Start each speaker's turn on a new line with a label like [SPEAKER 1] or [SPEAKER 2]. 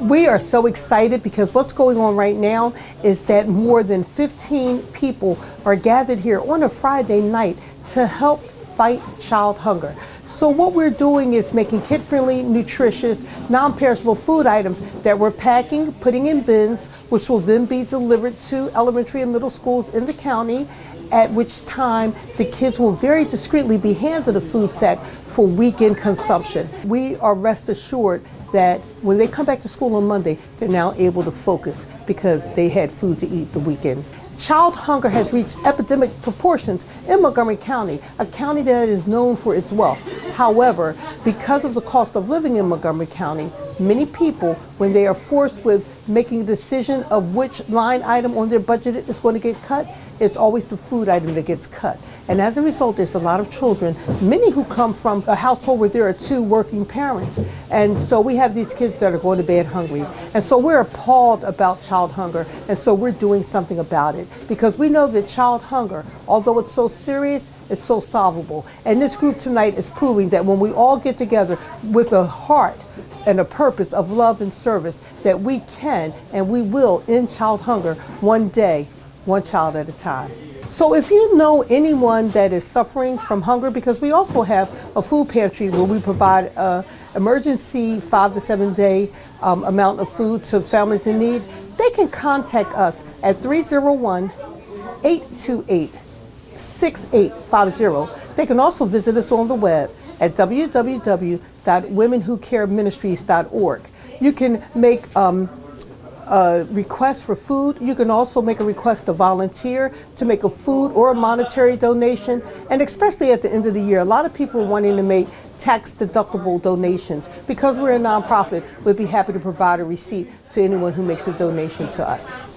[SPEAKER 1] We are so excited because what's going on right now is that more than 15 people are gathered here on a Friday night to help fight child hunger. So what we're doing is making kid-friendly, nutritious, non-perishable food items that we're packing, putting in bins, which will then be delivered to elementary and middle schools in the county, at which time the kids will very discreetly be handed a food sack for weekend consumption. We are rest assured that when they come back to school on Monday, they're now able to focus because they had food to eat the weekend. Child hunger has reached epidemic proportions in Montgomery County, a county that is known for its wealth. However, because of the cost of living in Montgomery County, many people, when they are forced with making a decision of which line item on their budget is going to get cut, it's always the food item that gets cut. And as a result, there's a lot of children, many who come from a household where there are two working parents. And so we have these kids that are going to bed hungry. And so we're appalled about child hunger. And so we're doing something about it because we know that child hunger, although it's so serious, it's so solvable. And this group tonight is proving that when we all get together with a heart and a purpose of love and service, that we can and we will end child hunger one day one child at a time. So if you know anyone that is suffering from hunger, because we also have a food pantry where we provide a emergency five to seven day um, amount of food to families in need, they can contact us at 301-828-6850. They can also visit us on the web at www.womenwhocareministries.org. You can make um, a request for food. You can also make a request to volunteer, to make a food or a monetary donation. And especially at the end of the year, a lot of people are wanting to make tax deductible donations. Because we're a nonprofit, we'd be happy to provide a receipt to anyone who makes a donation to us.